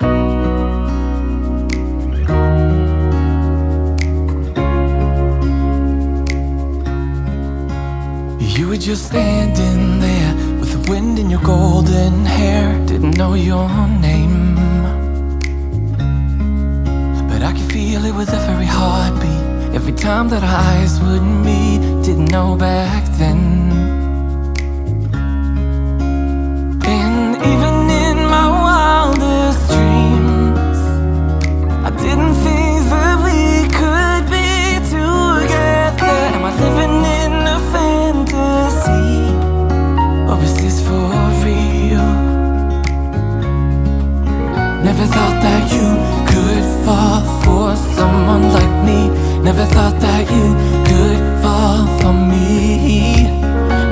You were just standing there With the wind in your golden hair. Didn't know your name. But I could feel it with every heartbeat. Every time that our eyes would meet Didn't know back then Never thought that you could fall for someone like me. Never thought that you could fall for me.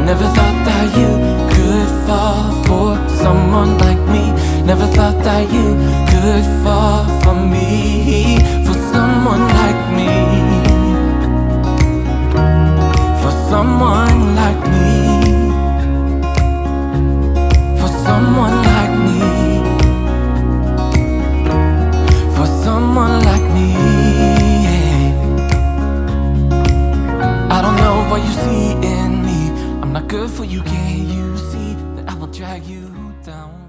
Never thought that you could fall for someone like me. Never thought that you could fall for me. For someone like me. For someone like me. not good for you, can't you see that I will drag you down?